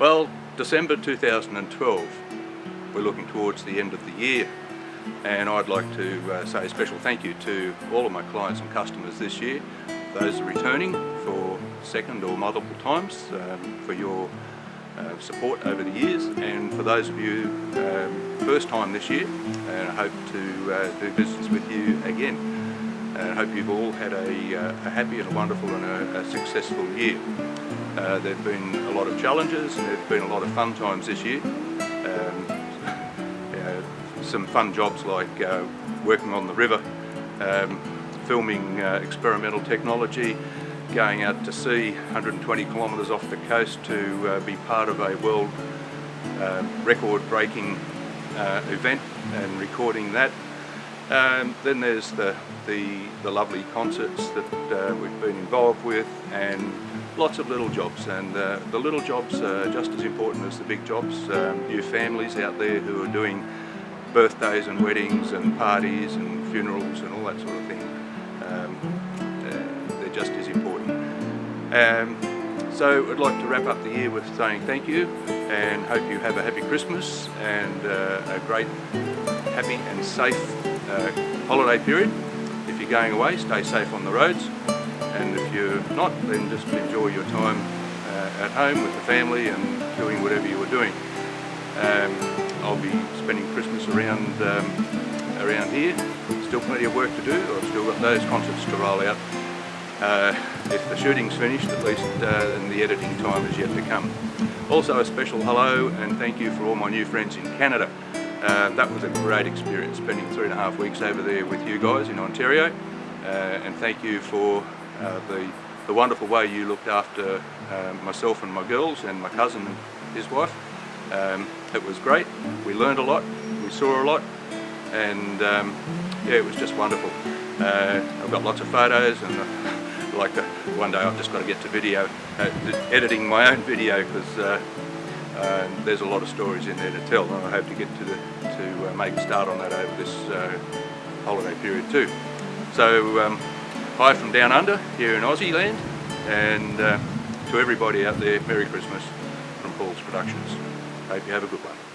Well, December 2012, we're looking towards the end of the year and I'd like to uh, say a special thank you to all of my clients and customers this year, those returning for second or multiple times um, for your uh, support over the years. And for those of you um, first time this year and I hope to uh, do business with you again and I hope you've all had a, uh, a happy and a wonderful and a, a successful year. Uh, there have been a lot of challenges and there have been a lot of fun times this year. Um, some fun jobs like uh, working on the river, um, filming uh, experimental technology, going out to sea 120 kilometres off the coast to be part of a world record-breaking event and recording that. Um, then there's the, the, the, lovely concerts that uh, we've been involved with and lots of little jobs and uh, the little jobs are just as important as the big jobs. Um, you families out there who are doing birthdays and weddings and parties and funerals and all that sort of thing. Um, uh, they're just as important. So I'd like to wrap up the year with saying thank you and hope you have a happy Christmas and uh, a great, happy and safe uh, holiday period. If you're going away, stay safe on the roads and if you're not, then just enjoy your time uh, at home with the family and doing whatever you were doing. Um, I'll be spending Christmas around um, around here. Still plenty of work to do. I've still got those concerts to roll out. Uh, if the shooting's finished, at least uh, the editing time is yet to come. Also a special hello and thank you for all my new friends in Canada. Uh, that was a great experience spending three and a half weeks over there with you guys in Ontario uh, and thank you for uh, the, the wonderful way you looked after uh, myself and my girls and my cousin and his wife. Um, it was great, we learned a lot, we saw a lot, and um, yeah, it was just wonderful. Uh, I've got lots of photos and like one day I've just got to get to video, uh, editing my own video because uh, uh, there's a lot of stories in there to tell and I hope to get to, the, to uh, make a start on that over this holiday period too. So um, hi from down under here in Aussie land and to everybody out there, Merry Christmas from Paul's Productions. Hope you have a good one.